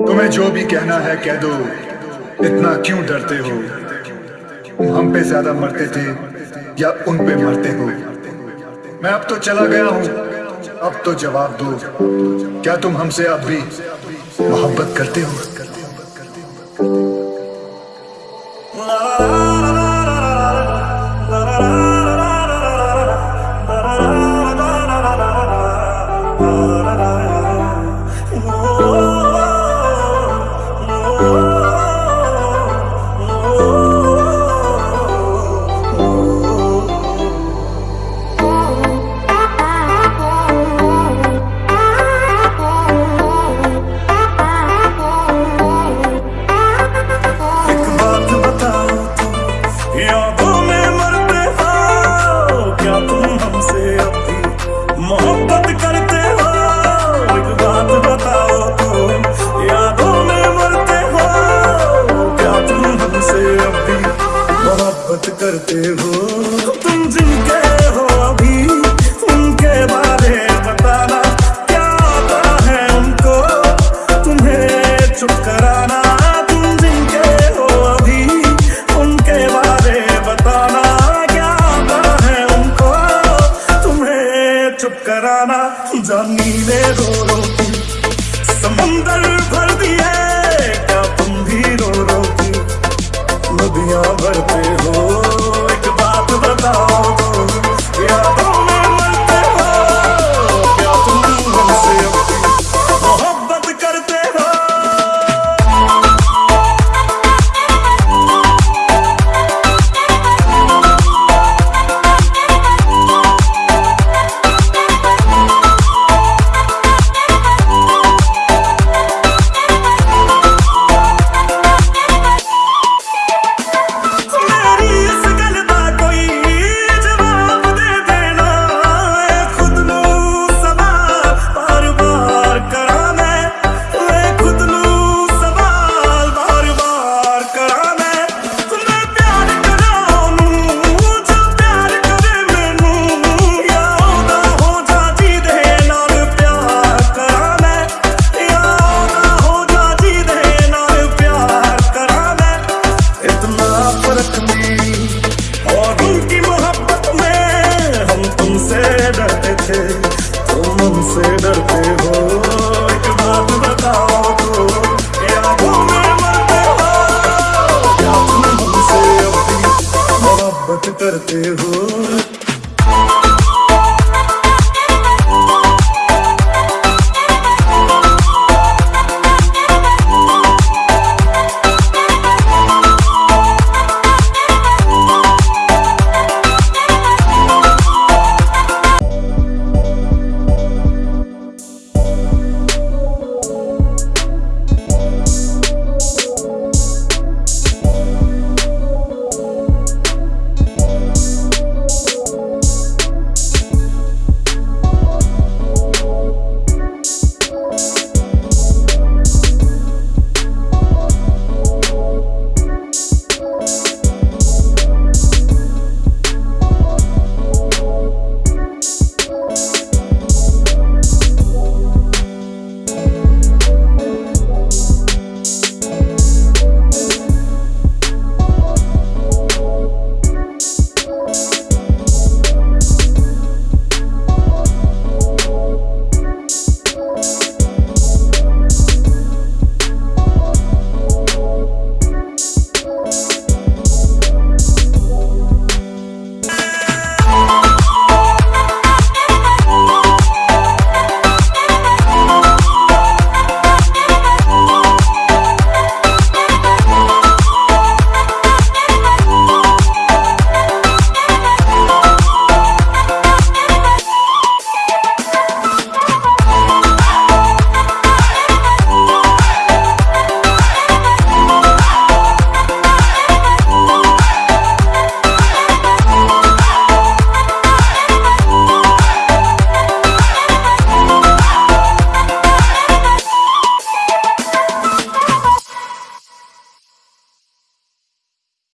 तुम्हें जो भी कहना है कह दो। इतना क्यों डरते हो? हम पे ज़्यादा मरते थे या उन पे मरते हो? मैं अब तो चला गया हूँ। अब तो जवाब दो। क्या तुम हमसे अब भी मोहब्बत करते हो? करते हो डरते हो तो। क्या तुम अपनी मोहब्बत करते हो?